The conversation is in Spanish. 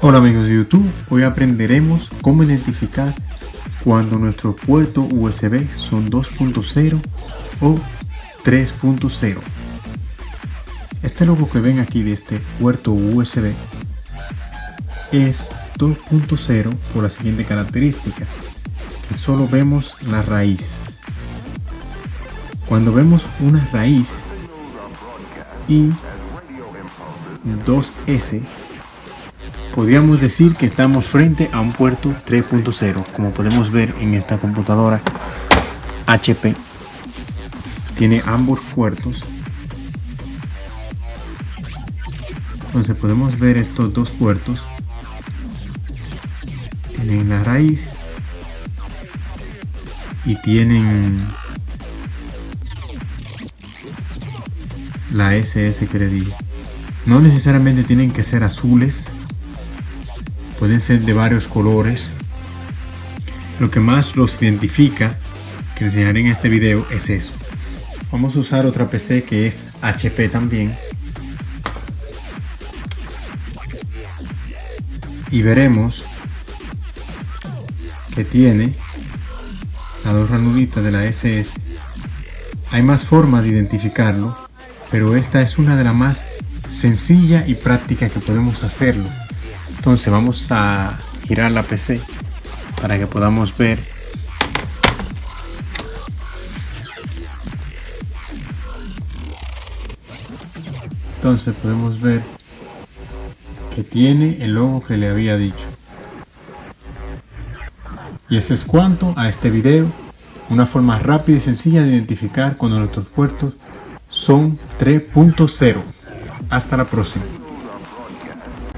Hola amigos de YouTube, hoy aprenderemos cómo identificar cuando nuestro puerto USB son 2.0 o 3.0. Este logo que ven aquí de este puerto USB es 2.0 por la siguiente característica, que solo vemos la raíz. Cuando vemos una raíz y 2S, podríamos decir que estamos frente a un puerto 3.0, como podemos ver en esta computadora HP. Tiene ambos puertos. Entonces podemos ver estos dos puertos. Tienen la raíz y tienen la SS que le. No necesariamente tienen que ser azules, pueden ser de varios colores. Lo que más los identifica, que enseñaré en este video, es eso. Vamos a usar otra PC que es HP también. Y veremos que tiene las dos ranuditas de la SS. Hay más formas de identificarlo, pero esta es una de las más sencilla y práctica que podemos hacerlo. Entonces vamos a girar la PC para que podamos ver entonces podemos ver que tiene el logo que le había dicho y eso es cuanto a este video. Una forma rápida y sencilla de identificar cuando nuestros puertos son 3.0 hasta la próxima